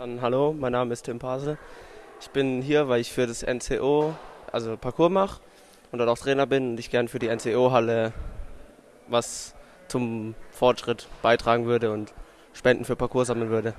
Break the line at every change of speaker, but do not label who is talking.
Dann hallo, mein Name ist Tim Pasel. Ich bin hier, weil ich für das NCO, also Parcours mache und dort auch Trainer bin und ich gern für die NCO-Halle was zum Fortschritt beitragen würde und Spenden für Parcours sammeln würde.